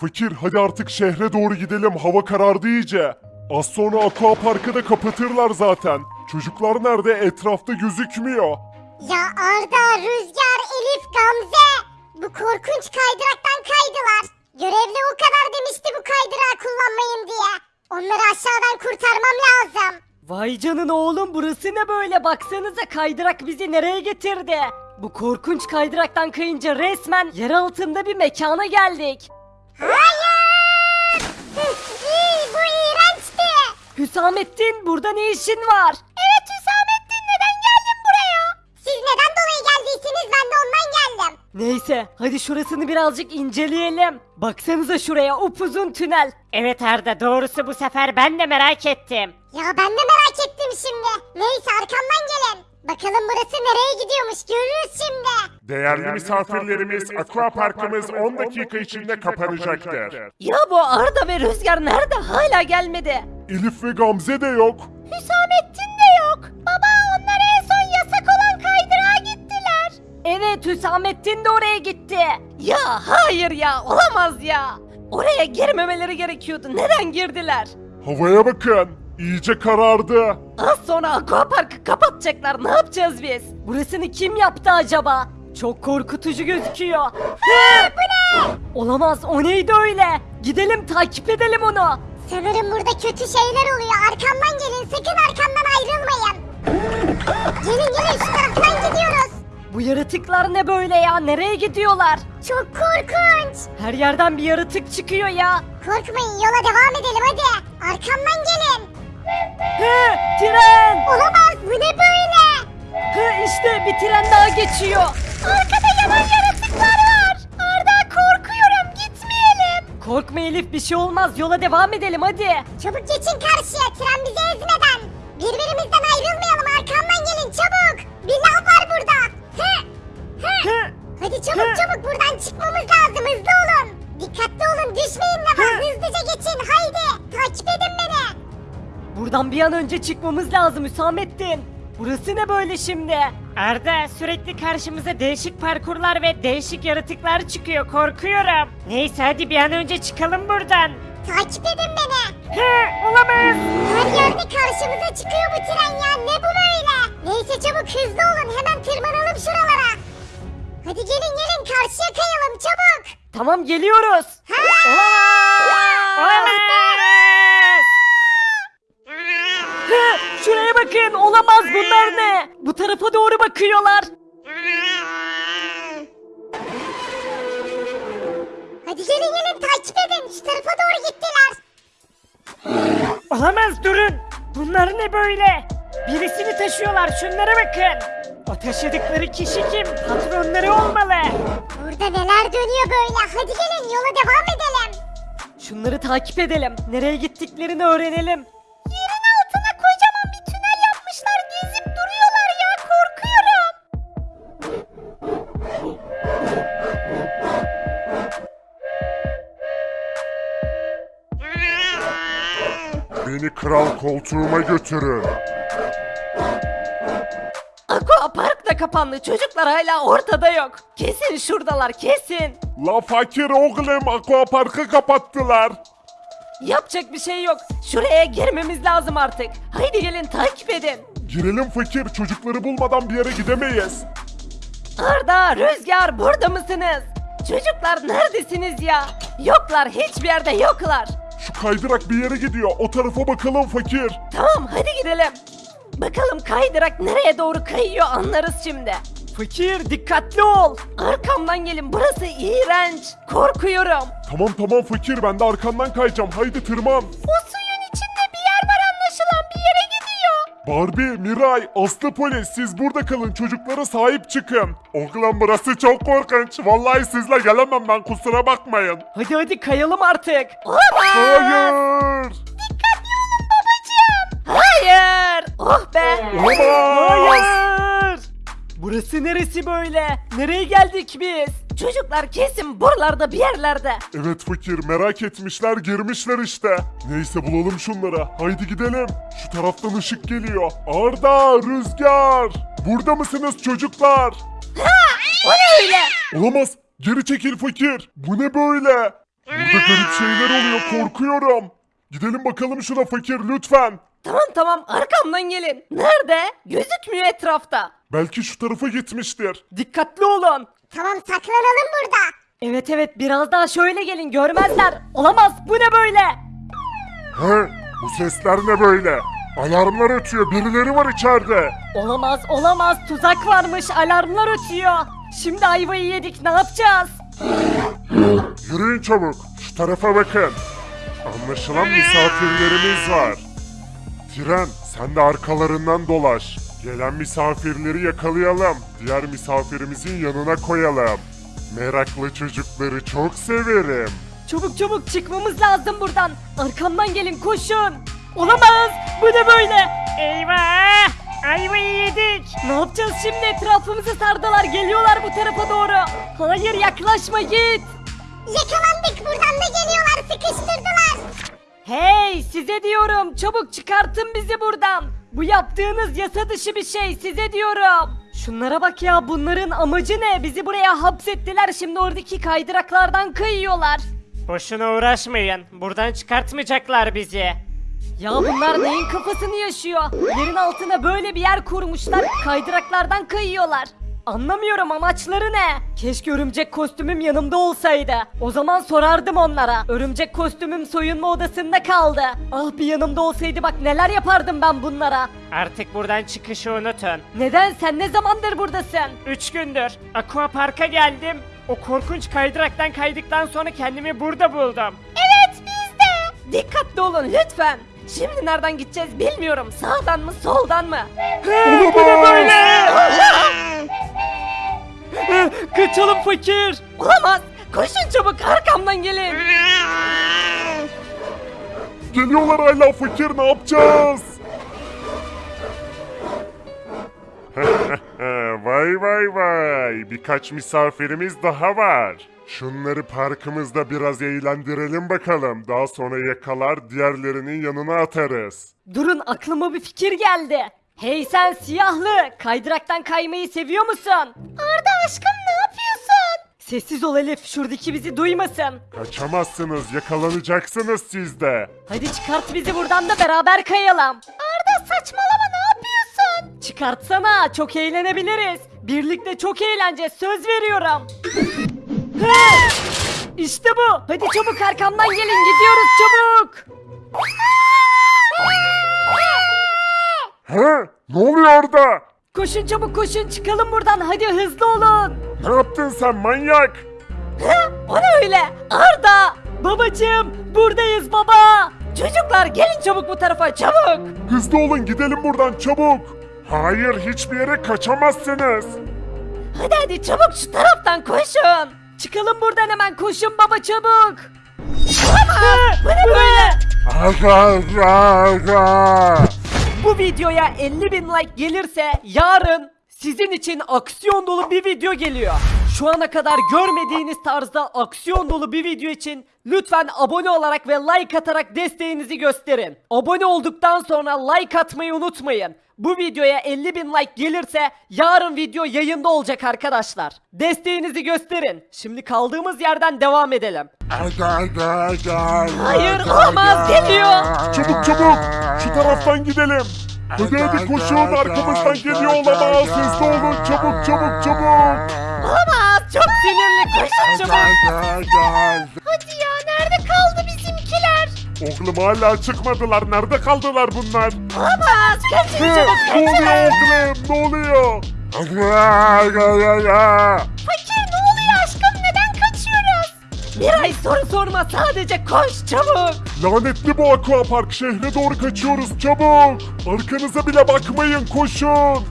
Fakir hadi artık şehre doğru gidelim hava karardı iyice. Az sonra aqua parkı da kapatırlar zaten. Çocuklar nerede etrafta gözükmüyor. Ya Arda, Rüzgar, Elif, Gamze. Bu korkunç kaydıraktan kaydılar. Görevli o kadar demişti bu kaydırağı kullanmayın diye. Onları aşağıdan kurtarmam lazım. Vay canına oğlum burası ne böyle baksanıza kaydırak bizi nereye getirdi? Bu korkunç kaydıraktan kayınca resmen yer altında bir mekana geldik. Hayır! İyi, bu iğrençti. Hüsamettin burada ne işin var? Evet Hüsamettin neden geldin buraya? Siz neden dolayı geldiyseniz ben de ondan geldim. Neyse hadi şurasını birazcık inceleyelim. Baksanıza şuraya upuzun tünel. Evet Arda doğrusu bu sefer ben de merak ettim. Ya ben de merak ettim şimdi. Neyse arkamdan gelin. Bakalım burası nereye gidiyormuş görürüz şimdi. Değerli misafirlerimiz aqua parkımız 10 dakika içinde kapanacaktır. Ya bu Arda ve Rüzgar nerede hala gelmedi? Elif ve Gamze de yok. Hüsamettin de yok. Baba onlar en son yasak olan kaydırağa gittiler. Evet Hüsamettin de oraya gitti. Ya hayır ya olamaz ya. Oraya girmemeleri gerekiyordu. Neden girdiler? Havaya bakın. İyice karardı. Az sonra aquaparkı kapatacaklar. Ne yapacağız biz? Burasını kim yaptı acaba? Çok korkutucu gözüküyor. Hı, bu ne? Olamaz o neydi öyle? Gidelim takip edelim onu. Sanırım burada kötü şeyler oluyor. Arkamdan gelin sakın arkamdan ayrılmayın. Gelin gelin şu taraftan gidiyoruz. Bu yaratıklar ne böyle ya? Nereye gidiyorlar? Çok korkunç. Her yerden bir yaratık çıkıyor ya. Korkmayın yola devam edelim hadi. Arkamdan gelin. Hı, tren. İşte bir tren daha geçiyor. Arkada yanan yaratıklar var. Arda korkuyorum gitmeyelim. Korkma Elif bir şey olmaz. Yola devam edelim hadi. Çabuk geçin karşıya tren bizi ezmeden. Birbirimizden ayrılmayalım arkamdan gelin çabuk. Bir lav var burada. Hı. Hı. Hı, Hadi çabuk çabuk buradan çıkmamız lazım hızlı olun. Dikkatli olun düşmeyin de var hızlıca geçin haydi. Takip edin beni. Buradan bir an önce çıkmamız lazım Hüsamettin. Burası ne böyle şimdi? Arda sürekli karşımıza değişik parkurlar ve değişik yaratıklar çıkıyor korkuyorum. Neyse hadi bir an önce çıkalım buradan. Takip edin beni. He olamaz. Her yerde karşımıza çıkıyor bu tren ya ne bu böyle? Neyse çabuk hızlı olun hemen tırmanalım şuralara. Hadi gelin gelin karşıya kayalım çabuk. Tamam geliyoruz. Ha! Olamaz. He, şuraya bakın olamaz bunlar ne? Bu tarafa doğru bakıyorlar. Hadi gelin gelin takip edin şu tarafa doğru gittiler. Olamaz durun. Bunlar ne böyle? Birisini taşıyorlar şunlara bakın. O taşıdıkları kişi kim? Patronları olmalı. Burada neler dönüyor böyle hadi gelin yola devam edelim. Şunları takip edelim. Nereye gittiklerini öğrenelim. Kral koltuğuma götürün. Aqua Park da kapandı. Çocuklar hala ortada yok. Kesin şuradalar kesin. La fakir oğlum aqua parkı kapattılar. Yapacak bir şey yok. Şuraya girmemiz lazım artık. Haydi gelin takip edin. Girelim fakir çocukları bulmadan bir yere gidemeyiz. Arda, Rüzgar burada mısınız? Çocuklar neredesiniz ya? Yoklar hiçbir yerde yoklar. Şu kaydırak bir yere gidiyor o tarafa bakalım fakir. Tamam hadi gidelim. Bakalım kaydırak nereye doğru kayıyor anlarız şimdi. Fakir dikkatli ol. Arkamdan gelin burası iğrenç. Korkuyorum. Tamam tamam fakir ben de arkandan kayacağım haydi tırman. O Barbie, Miray, Aslı polis siz burada kalın çocuklara sahip çıkın. Oğlum burası çok korkunç. Vallahi sizle gelemem ben kusura bakmayın. Hadi hadi kayalım artık. Hayır. Hayır. Oh be. Olamaz. Hayır. Burası neresi böyle? Nereye geldik biz? Çocuklar kesin buralarda bir yerlerde. Evet fakir merak etmişler girmişler işte. Neyse bulalım şunları. Haydi gidelim. Şu taraftan ışık geliyor. Arda, Rüzgar. Burada mısınız çocuklar? O ne öyle? Olamaz. Geri çekil fakir. Bu ne böyle? Burada garip şeyler oluyor korkuyorum. Gidelim bakalım şuna fakir lütfen. Tamam tamam arkamdan gelin. Nerede? Gözükmüyor etrafta. Belki şu tarafa gitmiştir. Dikkatli olun. Tamam saklanalım burada. Evet evet biraz daha şöyle gelin görmezler. Olamaz bu ne böyle? He? Bu sesler ne böyle? Alarmlar ötüyor birileri var içeride. Olamaz olamaz tuzak varmış alarmlar ötüyor. Şimdi ayvayı yedik ne yapacağız? Yürüyün çabuk. Şu tarafa bakın. Anlaşılan misafirlerimiz var. Tren sen de arkalarından dolaş. Gelen misafirleri yakalayalım. Diğer misafirimizin yanına koyalım. Meraklı çocukları çok severim. Çabuk çabuk çıkmamız lazım buradan. Arkamdan gelin koşun. Olamaz bu ne böyle? Eyvah ayvayı yedik. Ne yapacağız şimdi etrafımızı sardılar geliyorlar bu tarafa doğru. Hayır yaklaşma git. Yakalandık buradan da geliyorlar sıkıştırdılar. Hey size diyorum çabuk çıkartın bizi buradan. Bu yaptığınız yasa dışı bir şey size diyorum. Şunlara bak ya bunların amacı ne? Bizi buraya hapsettiler şimdi oradaki kaydıraklardan kayıyorlar. Boşuna uğraşmayın. Buradan çıkartmayacaklar bizi. Ya bunlar neyin kafasını yaşıyor? Yerin altına böyle bir yer kurmuşlar kaydıraklardan kayıyorlar. Anlamıyorum amaçları ne? Keşke örümcek kostümüm yanımda olsaydı. O zaman sorardım onlara. Örümcek kostümüm soyunma odasında kaldı. Ah bir yanımda olsaydı bak neler yapardım ben bunlara. Artık buradan çıkışı unutun. Neden sen ne zamandır buradasın? 3 gündür Aqua Park'a geldim. O korkunç kaydıraktan kaydıktan sonra kendimi burada buldum. Evet biz de. Dikkatli olun lütfen. Şimdi nereden gideceğiz bilmiyorum. Sağdan mı soldan mı? Bu ne böyle? Kaçalım fakir. Olamaz. Koşun çabuk arkamdan gelin. Geliyorlar hala fakir ne yapacağız? vay vay vay birkaç misafirimiz daha var. Şunları parkımızda biraz eğlendirelim bakalım. Daha sonra yakalar diğerlerinin yanına atarız. Durun aklıma bir fikir geldi. Hey sen siyahlı, kaydıraktan kaymayı seviyor musun? Arda aşkım ne yapıyorsun? Sessiz ol Elif, şuradaki bizi duymasın. Kaçamazsınız yakalanacaksınız siz de. Hadi çıkart bizi buradan da beraber kayalım. Arda saçmalama ne yapıyorsun? Çıkartsana, çok eğlenebiliriz. Birlikte çok eğleneceğiz, söz veriyorum. İşte bu. Hadi çabuk arkamdan gelin, gidiyoruz çabuk. He? Ne oluyor orada? Koşun çabuk koşun, çıkalım buradan. Hadi hızlı olun. Ne yaptın sen manyak? O ne öyle? Arda! Babacığım buradayız baba! Çocuklar gelin çabuk bu tarafa çabuk! Hızlı olun gidelim buradan çabuk. Hayır hiçbir yere kaçamazsınız. Hadi hadi çabuk şu taraftan koşun! Çıkalım buradan hemen koşun baba çabuk! Olamaz! Bu ne böyle? Aga aga aga. Bu videoya 50 bin like gelirse yarın sizin için aksiyon dolu bir video geliyor. Şu ana kadar görmediğiniz tarzda aksiyon dolu bir video için lütfen abone olarak ve like atarak desteğinizi gösterin. Abone olduktan sonra like atmayı unutmayın. Bu videoya 50 bin like gelirse yarın video yayında olacak arkadaşlar. Desteğinizi gösterin. Şimdi kaldığımız yerden devam edelim. Hayır, olamaz, geliyor. Çabuk çabuk şu taraftan gidelim. Hadi koşun arkamızdan geliyor olamaz. Hızlı olun çabuk çabuk çabuk. Olamaz çok sinirli koşun çabuk. Hadi ya nerede kaldı bizimkiler? Oğlum hala çıkmadılar. Nerede kaldılar bunlar? Olamaz kaçın çabuk ne oluyor oğlum? Ne oluyor? Fakir Miray soru sorma sadece koş çabuk. Lanetli bu aquapark şehre doğru kaçıyoruz çabuk. Arkanıza bile bakmayın koşun.